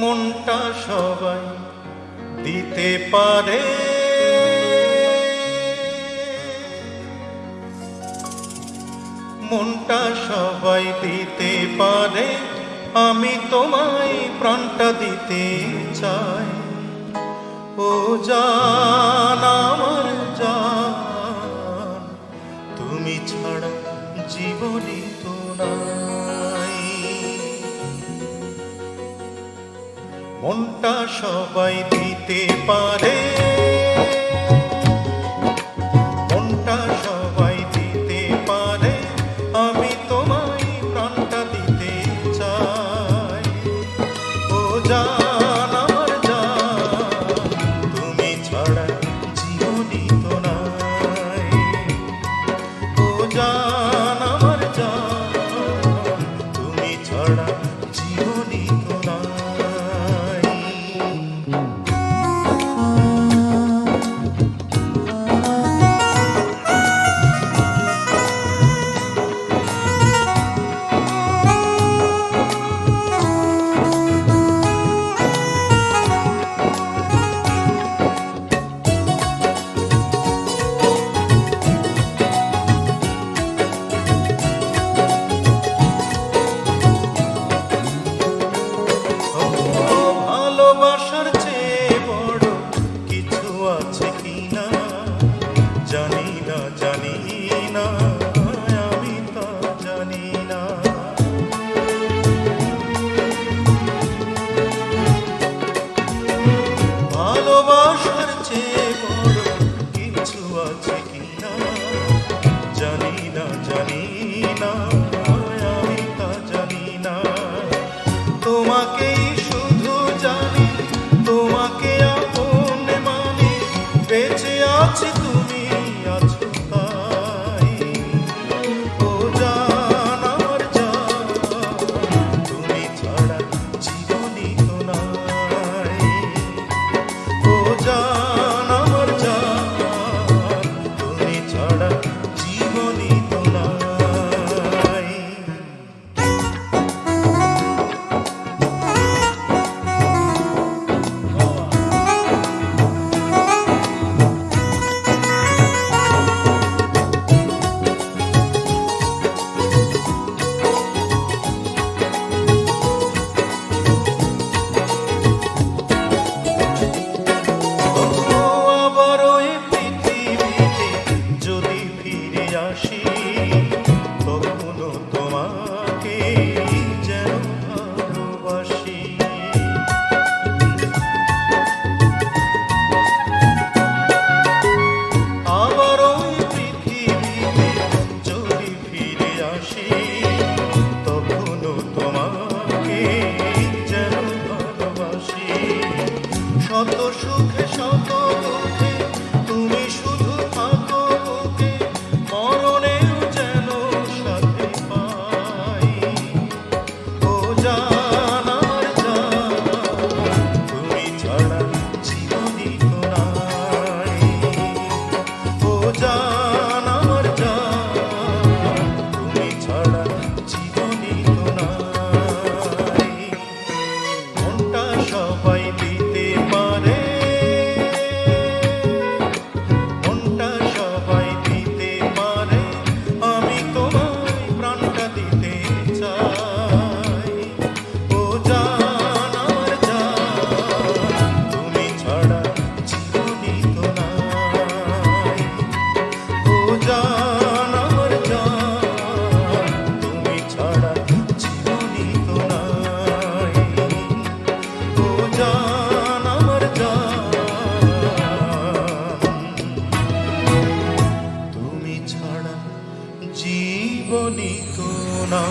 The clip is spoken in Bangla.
মনটা সবাই দিতে পারে। মনটা সবাই দিতে পারে, আমি তোমায় প্রাণটা দিতে চাই। ও জান আমার জান, তুমি ছাড়া জীবনই তো না মনটা সবাই দিতে পারে। show. বলিত না